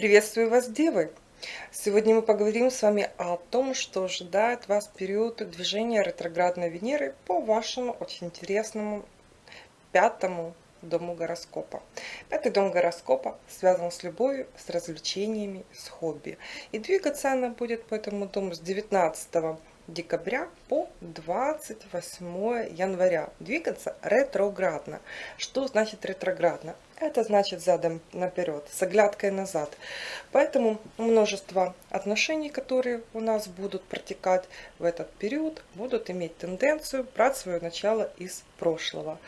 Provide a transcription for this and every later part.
Приветствую вас, Девы! Сегодня мы поговорим с вами о том, что ожидает вас период движения ретроградной Венеры по вашему очень интересному пятому дому гороскопа. Пятый дом гороскопа связан с любовью, с развлечениями, с хобби. И двигаться она будет по этому дому с 19 декабря по 28 января. Двигаться ретроградно. Что значит ретроградно? Это значит задом наперед, с оглядкой назад. Поэтому множество отношений, которые у нас будут протекать в этот период, будут иметь тенденцию брать свое начало из прошлого.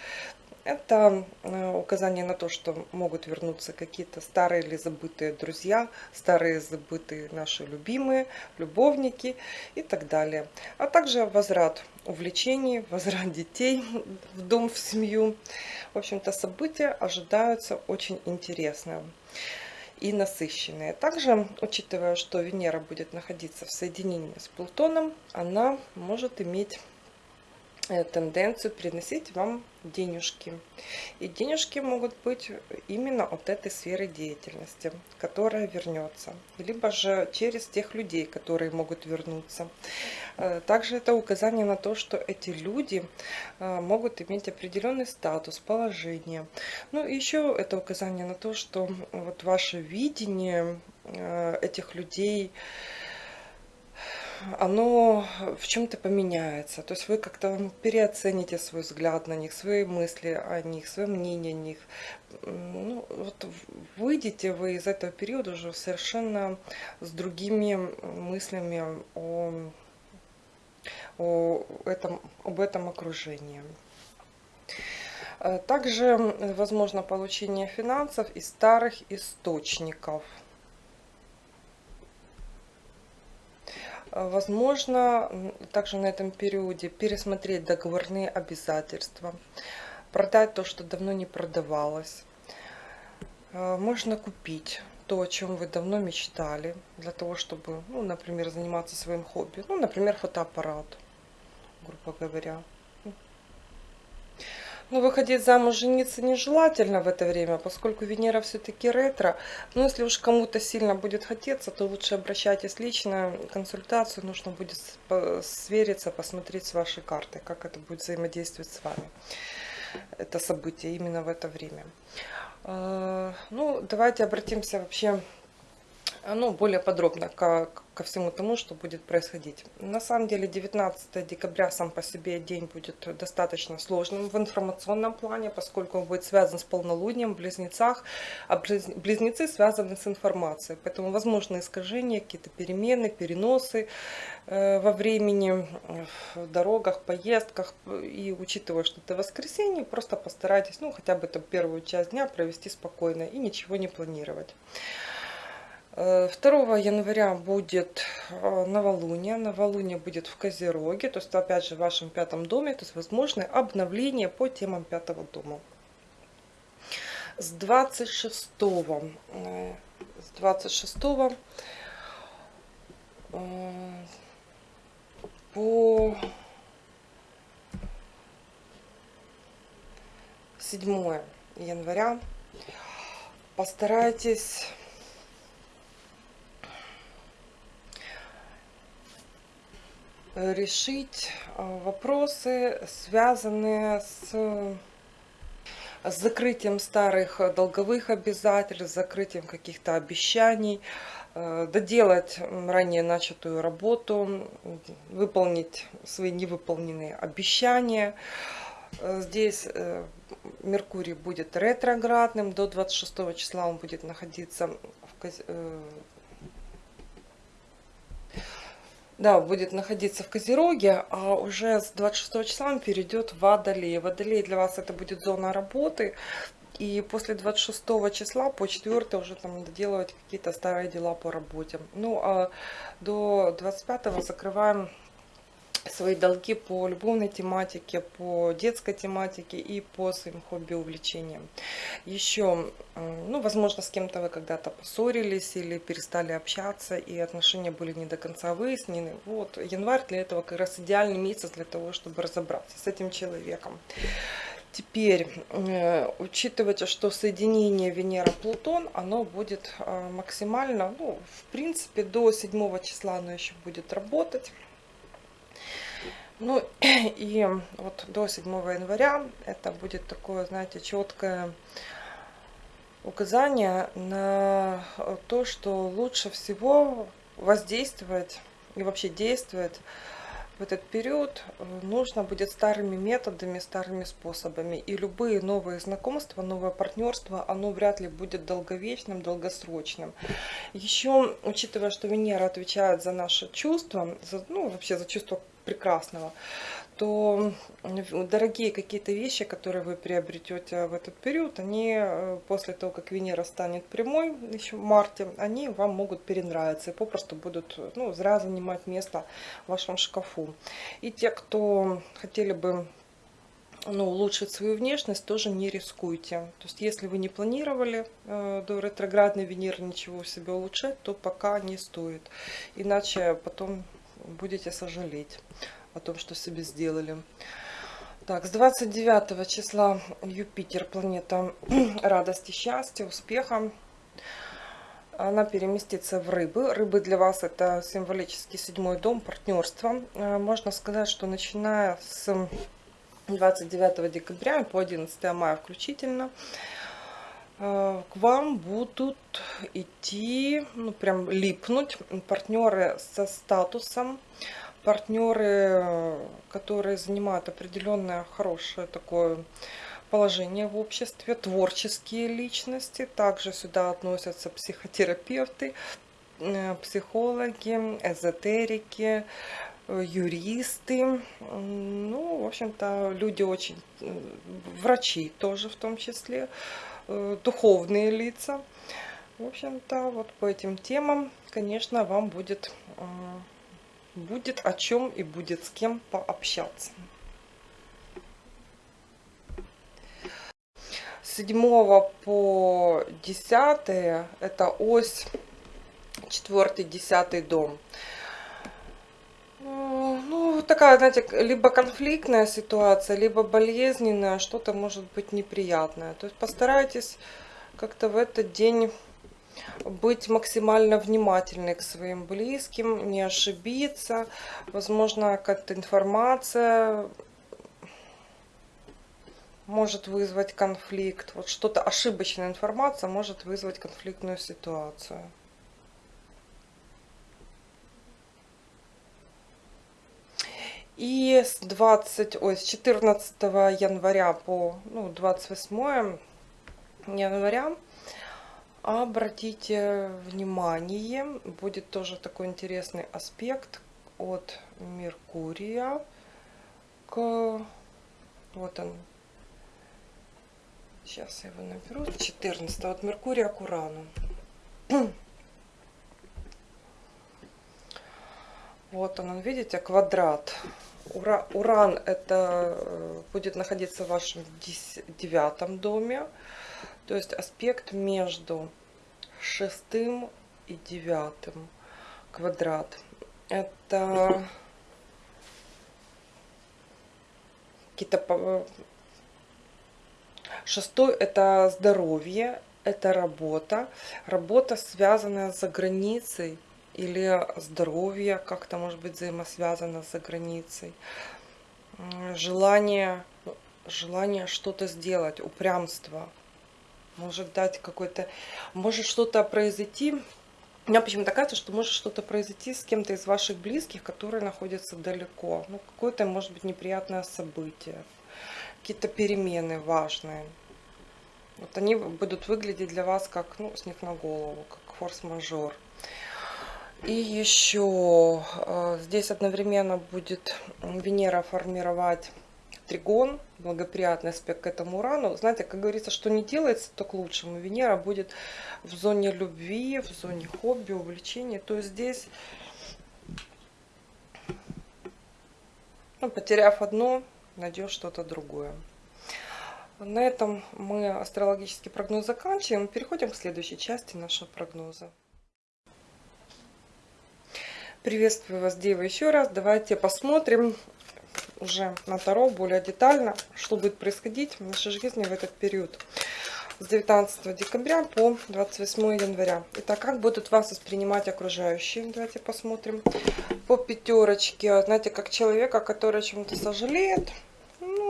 Это э, указание на то, что могут вернуться какие-то старые или забытые друзья, старые забытые наши любимые, любовники и так далее. А также возврат увлечений, возврат детей в дом, в семью. В общем-то, события ожидаются очень интересные и насыщенные. Также, учитывая, что Венера будет находиться в соединении с Плутоном, она может иметь Э, тенденцию приносить вам денежки. И денежки могут быть именно от этой сферы деятельности, которая вернется. Либо же через тех людей, которые могут вернуться. Э, также это указание на то, что эти люди э, могут иметь определенный статус, положение. Ну, еще это указание на то, что вот ваше видение этих людей, оно в чем-то поменяется. То есть вы как-то переоцените свой взгляд на них, свои мысли о них, свое мнение о них. Ну, вот выйдете вы из этого периода уже совершенно с другими мыслями о, о этом, об этом окружении. Также возможно получение финансов из старых источников – Возможно, также на этом периоде пересмотреть договорные обязательства, продать то, что давно не продавалось. Э, можно купить то, о чем вы давно мечтали, для того, чтобы, ну, например, заниматься своим хобби. Ну, например, фотоаппарат, грубо говоря. Ну, выходить замуж, жениться нежелательно в это время, поскольку Венера все-таки ретро. Но если уж кому-то сильно будет хотеться, то лучше обращайтесь лично, консультацию нужно будет свериться, посмотреть с вашей картой, как это будет взаимодействовать с вами. Это событие именно в это время. А, ну, давайте обратимся вообще ну, более подробно ко, ко всему тому, что будет происходить. На самом деле 19 декабря сам по себе день будет достаточно сложным в информационном плане, поскольку он будет связан с полнолунием в близнецах, а близнецы связаны с информацией. Поэтому возможны искажения, какие-то перемены, переносы э, во времени, в дорогах, поездках. И учитывая, что это воскресенье, просто постарайтесь, ну, хотя бы эту первую часть дня провести спокойно и ничего не планировать. 2 э, января будет э, новолуние. Новолуние будет в Козероге, то есть опять же в вашем пятом доме, то есть возможно обновление по темам пятого дома. С 26, э, с 26 по 7 января постарайтесь решить а, вопросы, связанные с, с закрытием старых долговых обязательств, закрытием каких-то обещаний, э, доделать ранее начатую работу, выполнить свои невыполненные обещания. Э, здесь э, Меркурий будет ретроградным, до 26 числа он будет находиться в да, будет находиться в Козероге, а уже с 26 числа он перейдет в Водолей. Водолей для вас это будет зона работы, и после 26 числа по 4 уже там доделывать какие-то старые дела по работе. Ну, а до 25 закрываем свои долги по любовной тематике, по детской тематике и по своим хобби увлечениям. Еще, ну, возможно, с кем-то вы когда-то поссорились или перестали общаться, и отношения были не до конца выяснены. Вот, январь для этого как раз идеальный месяц для того, чтобы разобраться с этим человеком. Теперь, э, учитывайте, что соединение Венера-Плутон, оно будет э, максимально, ну, в принципе, до 7 числа оно еще будет работать. Ну, и вот до 7 января это будет такое, знаете, четкое указание на то, что лучше всего воздействовать и вообще действовать в этот период нужно будет старыми методами, старыми способами. И любые новые знакомства, новое партнерство, оно вряд ли будет долговечным, долгосрочным. Еще, учитывая, что Венера отвечает за наши чувства, за, ну, вообще за чувство прекрасного, то дорогие какие-то вещи, которые вы приобретете в этот период, они э, после того, как Венера станет прямой, еще в марте, они вам могут перенравиться и попросту будут ну, зря занимать место в вашем шкафу. И те, кто хотели бы ну, улучшить свою внешность, тоже не рискуйте. То есть, если вы не планировали э, до ретроградной Венеры ничего у себя улучшать, то пока не стоит. Иначе потом будете сожалеть о том, что себе сделали. Так, с 29 числа Юпитер, планета радости, счастья, успеха. Она переместится в рыбы. Рыбы для вас это символический седьмой дом, партнерство. Э, можно сказать, что начиная с 29 декабря по 11 мая включительно, к вам будут идти, ну прям липнуть партнеры со статусом, партнеры, которые занимают определенное хорошее такое положение в обществе, творческие личности. Также сюда относятся психотерапевты, э, психологи, эзотерики, э, юристы, ну, в общем-то, люди очень, э, врачи тоже в том числе, духовные лица. В общем-то, вот по этим темам, конечно, вам будет будет о чем и будет с кем пообщаться. 7 по 10 это ось 4-10 дом. Ну, такая, знаете, либо конфликтная ситуация, либо болезненная, что-то может быть неприятное. То есть постарайтесь как-то в этот день быть максимально внимательной к своим близким, не ошибиться. Возможно, какая-то информация может вызвать конфликт. Вот что-то ошибочная информация может вызвать конфликтную ситуацию. И с 20, ой, с 14 января по ну, 28 января Обратите внимание, будет тоже такой интересный аспект от Меркурия к... Вот он. Сейчас я его наберу. 14 от Меркурия к Урану. Вот он, видите, квадрат. Ура, уран это э, будет находиться в вашем девятом доме. То есть аспект между шестым и девятым квадрат. Это какие-то... Шестой это здоровье, это работа. Работа, связанная за границей или здоровье как-то может быть взаимосвязано за границей. Желание, желание что-то сделать, упрямство – может дать какой-то, может что-то произойти. У меня почему-то кажется, что может что-то произойти с кем-то из ваших близких, которые находятся далеко. Ну, какое-то, может быть, неприятное событие, какие-то перемены важные. Вот они будут выглядеть для вас как, ну, снег на голову, как форс-мажор. И еще э, здесь одновременно будет Венера формировать тригон, благоприятный аспект к этому урану. Знаете, как говорится, что не делается, то к лучшему. Венера будет в зоне любви, в зоне хобби, увлечения. То есть здесь, ну, потеряв одно, найдешь что-то другое. На этом мы астрологический прогноз заканчиваем. Переходим к следующей части нашего прогноза. Приветствую вас, Дева, еще раз. Давайте посмотрим уже на Таро более детально, что будет происходить в нашей жизни в этот период с 19 декабря по 28 января. Итак, как будут вас воспринимать окружающие? Давайте посмотрим. По пятерочке, знаете, как человека, который о чем-то сожалеет,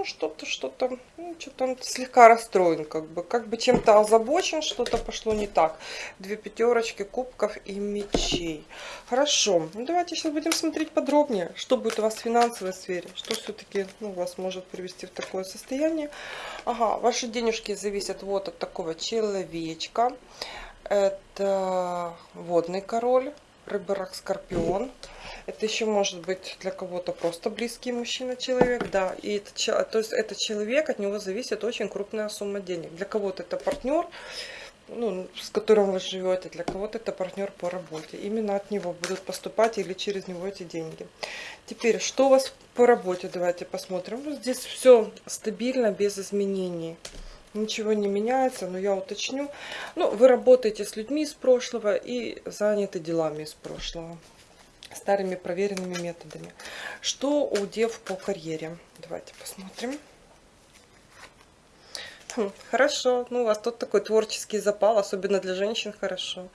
ну, что-то, что-то, ну, что-то слегка расстроен, как бы, как бы чем-то озабочен, что-то пошло не так. Две пятерочки кубков и мечей. Хорошо, ну, давайте сейчас будем смотреть подробнее, что будет у вас в финансовой сфере, что все-таки ну, вас может привести в такое состояние. Ага, ваши денежки зависят вот от такого человечка. Это водный король, рыборак, скорпион. Это еще может быть для кого-то просто близкий мужчина, человек, да. И это, то есть этот человек, от него зависит очень крупная сумма денег. Для кого-то это партнер, ну, с которым вы живете, для кого-то это партнер по работе. Именно от него будут поступать или через него эти деньги. Теперь, что у вас по работе, давайте посмотрим. Ну, здесь все стабильно, без изменений. Ничего не меняется, но я уточню. Ну, вы работаете с людьми из прошлого и заняты делами из прошлого старыми проверенными методами. Что у дев по карьере? Давайте посмотрим. Хорошо, ну у вас тут такой творческий запал, особенно для женщин хорошо.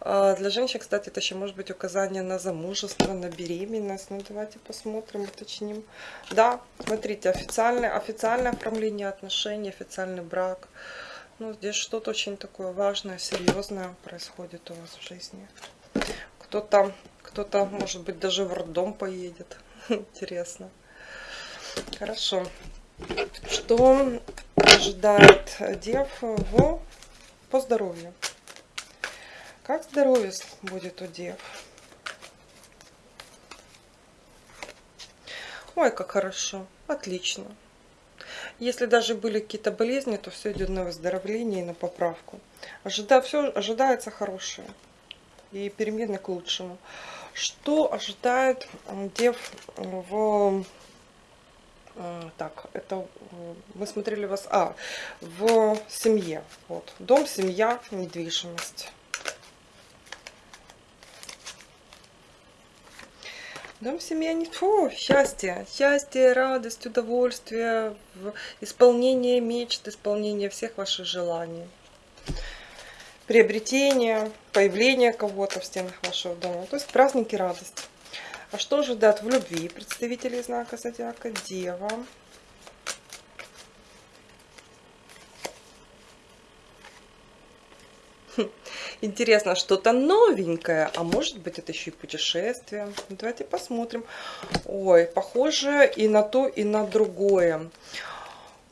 А для женщин, кстати, это еще может быть указание на замужество, на беременность. Ну давайте посмотрим, уточним. Да, смотрите, официальное, официальное оформление отношений, официальный брак. Ну здесь что-то очень такое важное, серьезное происходит у вас в жизни. Кто-то кто-то, может быть, даже в роддом поедет. Интересно. Хорошо. Что ожидает дев в, по здоровью? Как здоровье будет у дев? Ой, как хорошо. Отлично. Если даже были какие-то болезни, то все идет на выздоровление и на поправку. Ожида, все ожидается хорошее. И перемены к лучшему. Что ожидает дев в... Так, это мы смотрели вас... А, в семье. Вот. Дом, семья, недвижимость. Дом, семья, не... Фу, счастье. Счастье, радость, удовольствие, исполнение мечт, исполнение всех ваших желаний приобретение, появление кого-то в стенах вашего дома. То есть праздники радость. А что ожидает в любви представителей знака зодиака? Дева. Хм, интересно, что-то новенькое, а может быть это еще и путешествие. Давайте посмотрим. Ой, похоже и на то, и на другое.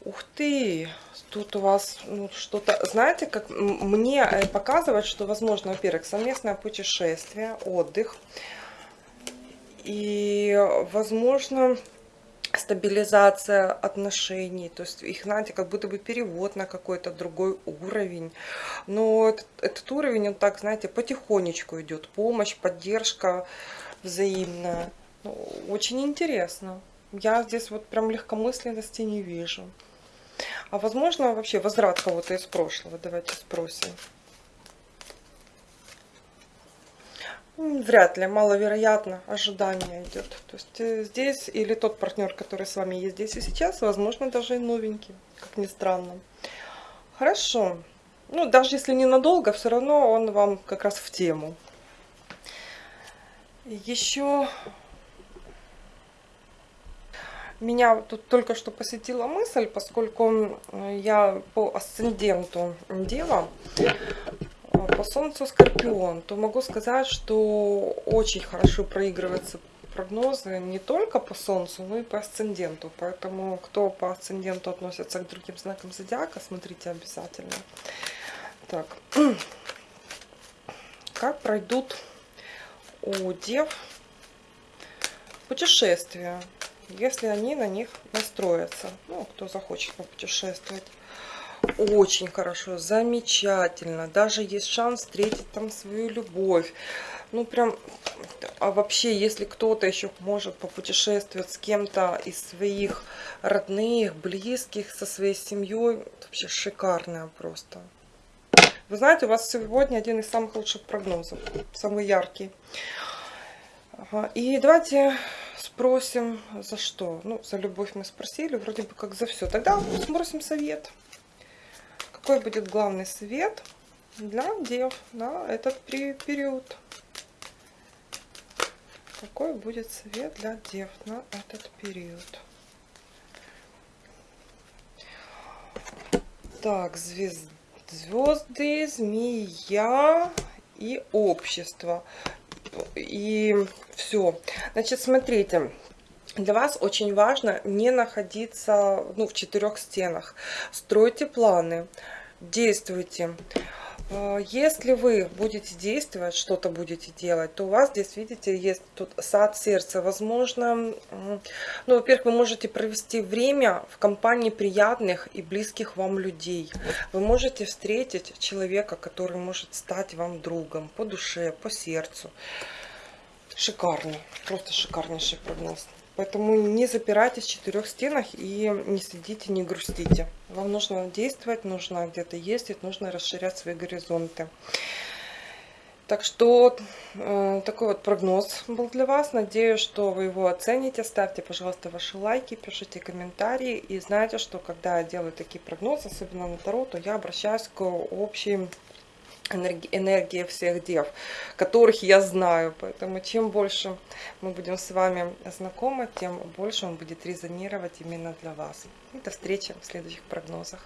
Ух ты, тут у вас ну, что-то, знаете, как мне э, показывает, что возможно, во-первых, совместное путешествие, отдых. И, возможно, стабилизация отношений, то есть их, знаете, как будто бы перевод на какой-то другой уровень. Но этот, этот уровень, он так, знаете, потихонечку идет, помощь, поддержка взаимная. Ну, очень интересно. Я здесь вот прям легкомысленности не вижу. А возможно вообще возврат кого-то из прошлого? Давайте спросим. Вряд ли, маловероятно, ожидание идет. То есть э, здесь или тот партнер, который с вами есть здесь и сейчас, возможно, даже и новенький, как ни странно. Хорошо. Ну, даже если ненадолго, все равно он вам как раз в тему. Еще меня тут только что посетила мысль, поскольку я по асценденту Дева, по Солнцу Скорпион, то могу сказать, что очень хорошо проигрываются прогнозы не только по Солнцу, но и по асценденту. Поэтому, кто по асценденту относится к другим знакам зодиака, смотрите обязательно. Так, как пройдут у Дев путешествия если они на них настроятся. Ну, кто захочет попутешествовать. Очень хорошо, замечательно. Даже есть шанс встретить там свою любовь. Ну, прям, а вообще, если кто-то еще может попутешествовать с кем-то из своих родных, близких, со своей семьей, вообще шикарное просто. Вы знаете, у вас сегодня один из самых лучших прогнозов, самый яркий. И давайте спросим, за что. Ну, за любовь мы спросили, вроде бы как за все. Тогда спросим совет. Какой будет главный совет для дев на этот период? Какой будет совет для дев на этот период? Так, звезд... звезды, змея и общество. И все. Значит, смотрите. Для вас очень важно не находиться ну, в четырех стенах. Стройте планы, действуйте. А, если вы будете действовать, что-то будете делать, то у вас здесь, видите, есть тут сад сердца. Возможно, ну, во-первых, вы можете провести время в компании приятных и близких вам людей. Вы можете встретить человека, который может стать вам другом по душе, по сердцу. Шикарный, просто шикарнейший прогноз. Поэтому не запирайтесь в четырех стенах и не сидите, не грустите. Вам нужно действовать, нужно где-то ездить, нужно расширять свои горизонты. Так что э, такой вот прогноз был для вас. Надеюсь, что вы его оцените. Ставьте, пожалуйста, ваши лайки, пишите комментарии. И знаете, что когда я делаю такие прогнозы, особенно на Таро, то я обращаюсь к общей энергия всех дев, которых я знаю. Поэтому чем больше мы будем с вами знакомы, тем больше он будет резонировать именно для вас. И до встречи в следующих прогнозах.